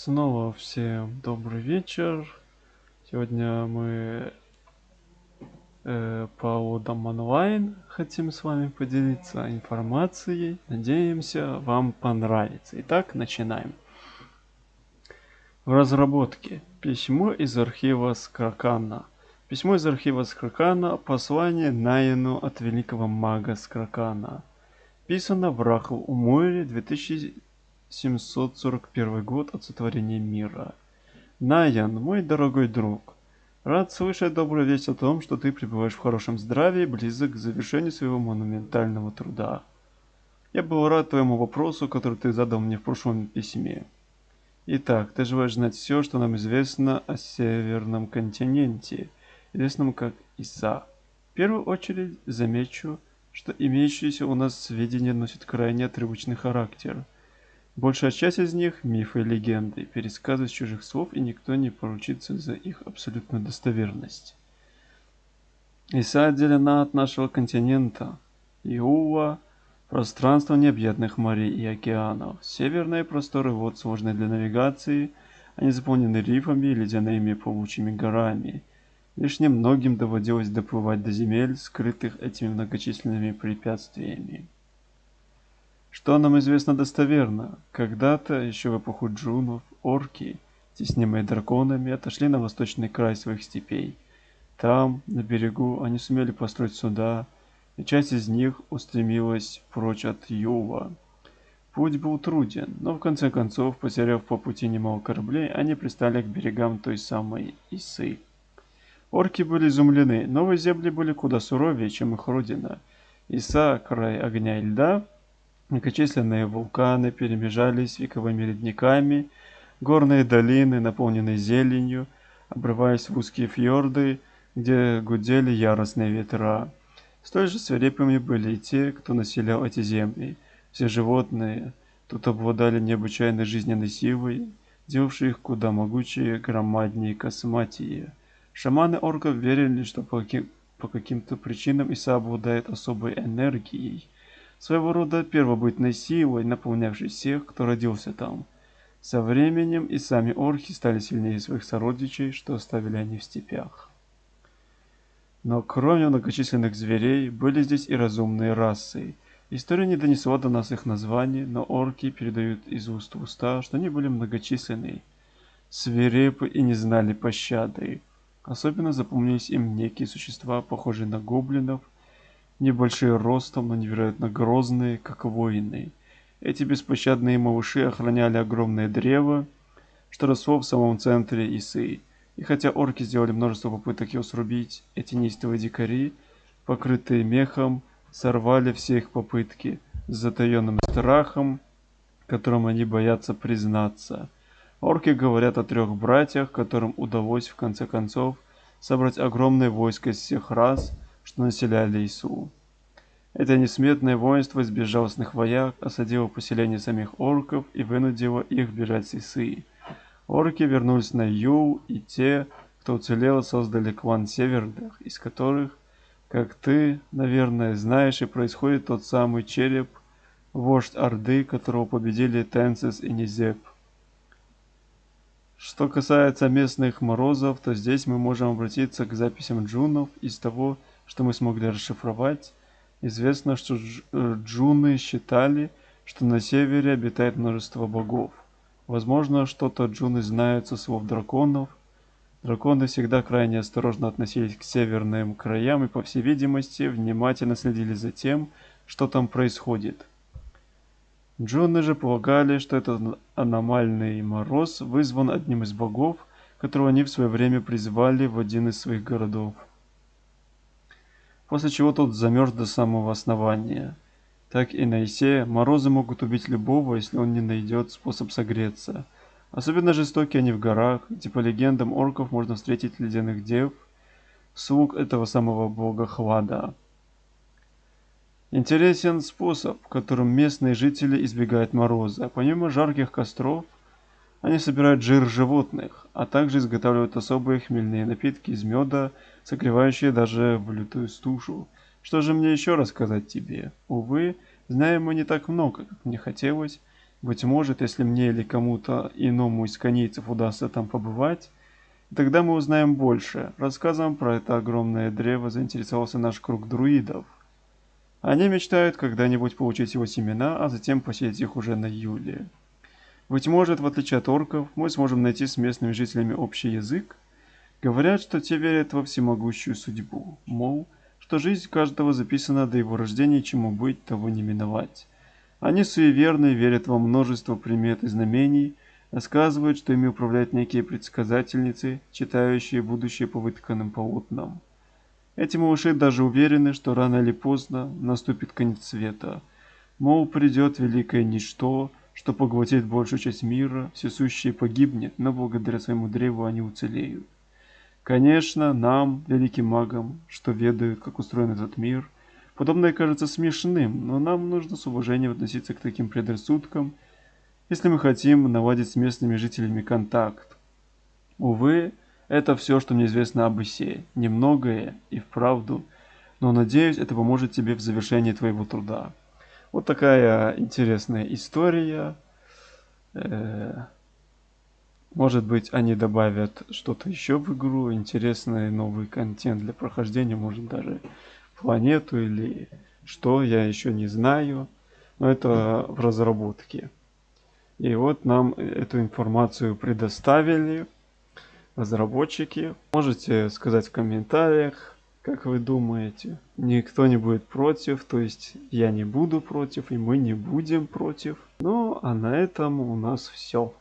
Снова всем добрый вечер. Сегодня мы э, по удам онлайн хотим с вами поделиться информацией. Надеемся, вам понравится. Итак, начинаем. В разработке письмо из архива Скракана. Письмо из архива Скракана. Послание Найену от великого мага Скракана. Писано в Рахл Уморе 2000 741 год от сотворения мира. Наян, мой дорогой друг, рад слышать добрую весть о том, что ты пребываешь в хорошем здравии, близок к завершению своего монументального труда. Я был рад твоему вопросу, который ты задал мне в прошлом письме. Итак, ты желаешь знать все, что нам известно о Северном континенте, известном как Иса. В первую очередь замечу, что имеющиеся у нас сведения носят крайне отрывочный характер – Большая часть из них – мифы и легенды, пересказы из чужих слов, и никто не поручится за их абсолютную достоверность. Иса отделена от нашего континента. Иува – пространство необъятных морей и океанов. Северные просторы вод сложные для навигации, они заполнены рифами и ледяными паучьими горами. Лишь немногим доводилось доплывать до земель, скрытых этими многочисленными препятствиями. Что нам известно достоверно? Когда-то, еще в эпоху джунов, орки, теснимые драконами, отошли на восточный край своих степей. Там, на берегу, они сумели построить суда, и часть из них устремилась прочь от Юва. Путь был труден, но в конце концов, потеряв по пути немало кораблей, они пристали к берегам той самой Исы. Орки были изумлены, новые земли были куда суровее, чем их родина. Иса, край огня и льда, Многочисленные вулканы перемежались вековыми ледниками, горные долины, наполненные зеленью, обрываясь в узкие фьорды, где гудели яростные ветра. Столь же свирепыми были и те, кто населял эти земли. Все животные тут обладали необычайной жизненной силой, делавшей их куда могучее, громаднее и косматее. Шаманы орков верили, что по каким-то причинам Иса обладает особой энергией – своего рода первобытной силой, наполнявшей всех, кто родился там. Со временем и сами орхи стали сильнее своих сородичей, что оставили они в степях. Но кроме многочисленных зверей, были здесь и разумные расы. История не донесла до нас их названий, но орки передают из уст в уста, что они были многочисленны, свирепы и не знали пощады. Особенно запомнились им некие существа, похожие на гоблинов – небольшие ростом, но невероятно грозные, как воины. Эти беспощадные малыши охраняли огромное древо, что росло в самом центре Исы. И хотя орки сделали множество попыток его срубить, эти неистовые дикари, покрытые мехом, сорвали все их попытки с затаенным страхом, которым они боятся признаться. Орки говорят о трех братьях, которым удалось в конце концов собрать огромное войско из всех рас – что населяли Ису. Это несметное воинство из безжалостных вояк осадило поселение самих орков и вынудило их бежать с Исы. Орки вернулись на Ю, и те, кто уцелел, создали клан Северных, из которых, как ты, наверное, знаешь, и происходит тот самый череп, вождь Орды, которого победили Тенсис и Низеп. Что касается местных морозов, то здесь мы можем обратиться к записям джунов из того, что мы смогли расшифровать, известно, что э, джуны считали, что на севере обитает множество богов. Возможно, что-то джуны знают со слов драконов. Драконы всегда крайне осторожно относились к северным краям и, по всей видимости, внимательно следили за тем, что там происходит. Джуны же полагали, что этот аномальный мороз вызван одним из богов, которого они в свое время призвали в один из своих городов после чего тот замерз до самого основания. Так и на Исе морозы могут убить любого, если он не найдет способ согреться. Особенно жестокие они в горах, где по легендам орков можно встретить ледяных дев, слуг этого самого бога Хлада. Интересен способ, которым местные жители избегают мороза. Помимо жарких костров, они собирают жир животных, а также изготавливают особые хмельные напитки из меда, согревающие даже в лютую стужу. Что же мне еще рассказать тебе? Увы, знаем мы не так много, как мне хотелось. Быть может, если мне или кому-то иному из конейцев удастся там побывать, тогда мы узнаем больше. Рассказом про это огромное древо заинтересовался наш круг друидов. Они мечтают когда-нибудь получить его семена, а затем посеять их уже на Юле. Быть может, в отличие от орков, мы сможем найти с местными жителями общий язык? Говорят, что те верят во всемогущую судьбу, мол, что жизнь каждого записана до его рождения, чему быть, того не миновать. Они суеверны, верят во множество примет и знамений, рассказывают, что ими управляют некие предсказательницы, читающие будущее по вытканным полотнам. Эти малыши даже уверены, что рано или поздно наступит конец света. Мол, придет великое ничто, что поглотит большую часть мира, все сущее погибнет, но благодаря своему древу они уцелеют. Конечно, нам, великим магам, что ведают, как устроен этот мир, подобное кажется смешным, но нам нужно с уважением относиться к таким предрассудкам, если мы хотим наладить с местными жителями контакт. Увы, это все, что мне известно об Исе. Немногое и вправду, но надеюсь, это поможет тебе в завершении твоего труда. Вот такая интересная история. Э, может быть, они добавят что-то еще в игру, интересный новый контент для прохождения, может даже планету или что, я еще не знаю. Но это в разработке. И вот нам эту информацию предоставили разработчики. Можете сказать в комментариях, как вы думаете? Никто не будет против, то есть я не буду против, и мы не будем против. Ну, а на этом у нас все.